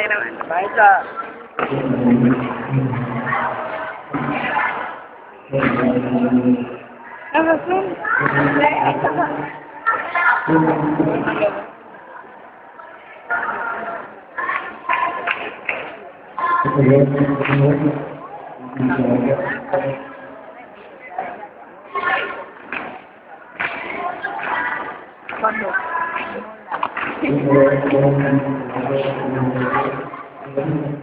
சேர வேண்டும் ரைட்டா. நம்ம ஃப்ரெண்ட் No,